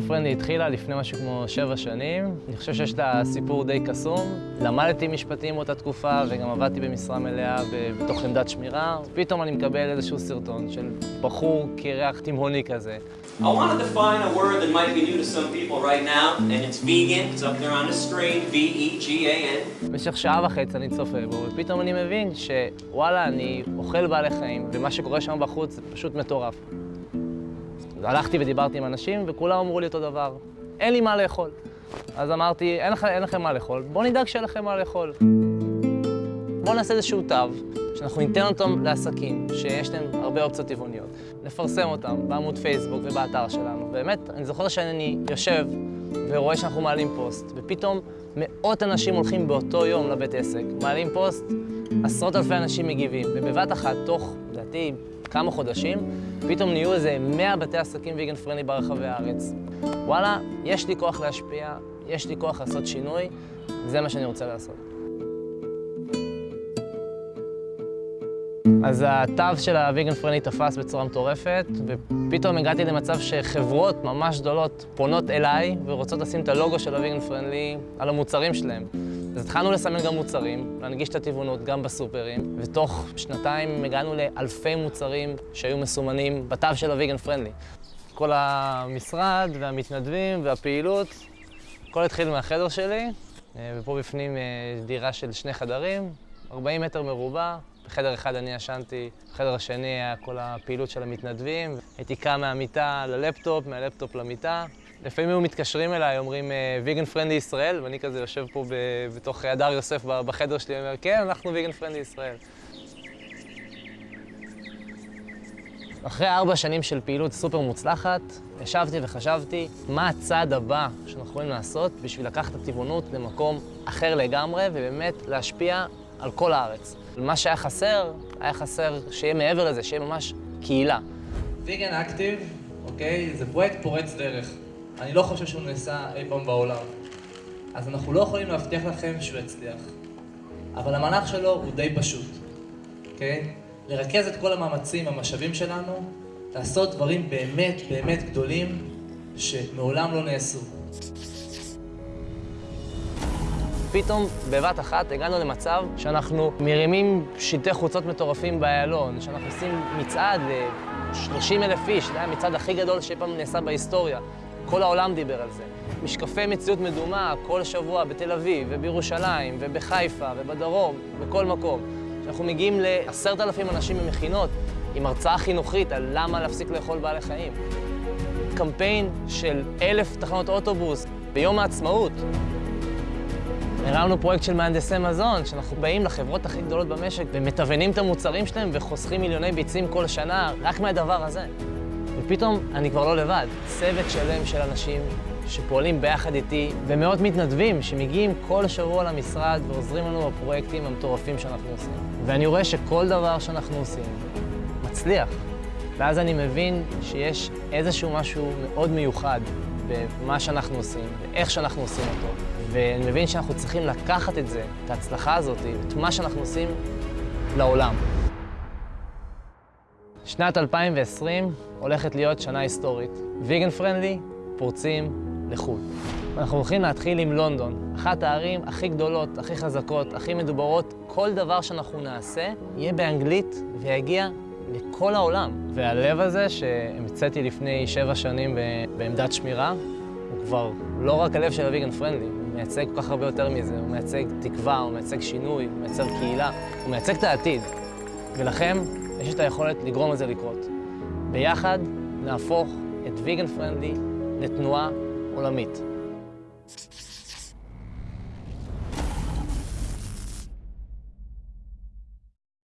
ויגן פרנדלי התחילה לפני משהו כמו שבע שנים. אני חושב שיש לה סיפור די קסום. למדתי משפטים באותה תקופה וגם עבדתי במשרה מלאה בתוך עמדת שמירה. פתאום אני מקבל איזשהו סרטון של בחור קרח תימהוני כזה. I want to define a word that might be new to some people right now, and it's vegan. It's up there on the screen, V-E-G-A-N. במשך שעה וחצי אני צופה בו, ופתאום אני מבין שוואלה, אני אוכל בעלי חיים, ומה שקורה שם בחוץ זה פשוט מטורף. הלכתי ודיברתי עם אנשים, וכולם אמרו לי אותו דבר, אין לי מה לאכול. אז אמרתי, אין, לכ, אין לכם מה לאכול, בואו נדאג שיהיה לכם מה לאכול. בואו נעשה איזשהו תו, שאנחנו ניתן אותם לעסקים, שיש להם הרבה אופציות טבעוניות. נפרסם אותם בעמוד פייסבוק ובאתר שלנו. באמת, אני זוכר שאני יושב ורואה שאנחנו מעלים פוסט, ופתאום מאות אנשים הולכים באותו יום לבית עסק, מעלים פוסט, עשרות אלפי אנשים מגיבים, ובבת אחת, תוך, לדעתי, כמה חודשים, פתאום נהיו איזה 100 בתי עסקים ויגן פרנדלי ברחבי הארץ. וואלה, יש לי כוח להשפיע, יש לי כוח לעשות שינוי, זה מה שאני רוצה לעשות. אז התו של הוויגן פרנדלי תפס בצורה מטורפת, ופתאום הגעתי למצב שחברות ממש גדולות פונות אליי ורוצות לשים את הלוגו של הוויגן פרנדלי על המוצרים שלהם. אז התחלנו לסמן גם מוצרים, להנגיש את הטבעונות גם בסופרים, ותוך שנתיים הגענו לאלפי מוצרים שהיו מסומנים בתו של הוויגן פרנדלי. כל המשרד והמתנדבים והפעילות, הכל התחיל מהחדר שלי, ופה בפנים דירה של שני חדרים, 40 מטר מרובע. בחדר אחד אני ישנתי, בחדר השני היה כל הפעילות של המתנדבים. הייתי קם מהמיטה ללפטופ, מהלפטופ למיטה. לפעמים היו מתקשרים אליי, אומרים Vegan Friendly ישראל, ואני כזה יושב פה בתוך הדר יוסף בחדר שלי, ואומר, כן, אנחנו Vegan Friendly ישראל. אחרי ארבע שנים של פעילות סופר מוצלחת, ישבתי וחשבתי מה הצעד הבא שאנחנו יכולים לעשות בשביל לקחת את הטבעונות למקום אחר לגמרי, ובאמת להשפיע על כל הארץ. מה שהיה חסר, היה חסר שיהיה מעבר לזה, שיהיה ממש קהילה. ויגן אקטיב, אוקיי, זה פרויקט פורץ דרך. אני לא חושב שהוא נעשה אי פעם בעולם. אז אנחנו לא יכולים להבטיח לכם שהוא יצליח. אבל המהלך שלו הוא די פשוט, אוקיי? לרכז את כל המאמצים, המשאבים שלנו, לעשות דברים באמת באמת גדולים שמעולם לא נעשו. פתאום, בבת אחת, הגענו למצב שאנחנו מרימים שלטי חוצות מטורפים באיילון, שאנחנו עושים מצעד ל-30 אלף איש, זה היה המצעד הכי גדול שאי פעם נעשה בהיסטוריה. כל העולם דיבר על זה. משקפי מציאות מדומה כל שבוע בתל אביב, ובירושלים, ובחיפה, ובדרום, בכל מקום. שאנחנו מגיעים לעשרת אלפים אנשים במכינות עם הרצאה חינוכית על למה להפסיק לאכול בעלי חיים. קמפיין של אלף תחנות אוטובוס ביום העצמאות. הרמנו פרויקט של מהנדסי מזון, שאנחנו באים לחברות הכי גדולות במשק ומתוונים את המוצרים שלהם וחוסכים מיליוני ביצים כל שנה רק מהדבר הזה. ופתאום אני כבר לא לבד. צוות שלם של אנשים שפועלים ביחד איתי, ומאות מתנדבים שמגיעים כל שבוע למשרד ועוזרים לנו בפרויקטים המטורפים שאנחנו עושים. ואני רואה שכל דבר שאנחנו עושים מצליח. ואז אני מבין שיש איזשהו משהו מאוד מיוחד במה שאנחנו עושים, ואיך שאנחנו עושים אותו. ואני מבין שאנחנו צריכים לקחת את זה, את ההצלחה הזאת, את מה שאנחנו עושים, לעולם. שנת 2020 הולכת להיות שנה היסטורית. ויגן פרנדלי, פורצים לחו"ל. אנחנו הולכים להתחיל עם לונדון, אחת הערים הכי גדולות, הכי חזקות, הכי מדוברות. כל דבר שאנחנו נעשה יהיה באנגלית ויגיע לכל העולם. והלב הזה שהמצאתי לפני שבע שנים בעמדת שמירה, הוא כבר לא רק הלב של הוויגן פרנדלי, מייצג כל כך הרבה יותר מזה, הוא מייצג תקווה, הוא מייצג שינוי, הוא מייצג קהילה, הוא מייצג את העתיד. ולכם יש את היכולת לגרום לזה לקרות. ביחד נהפוך את ויגן פרנדלי לתנועה עולמית.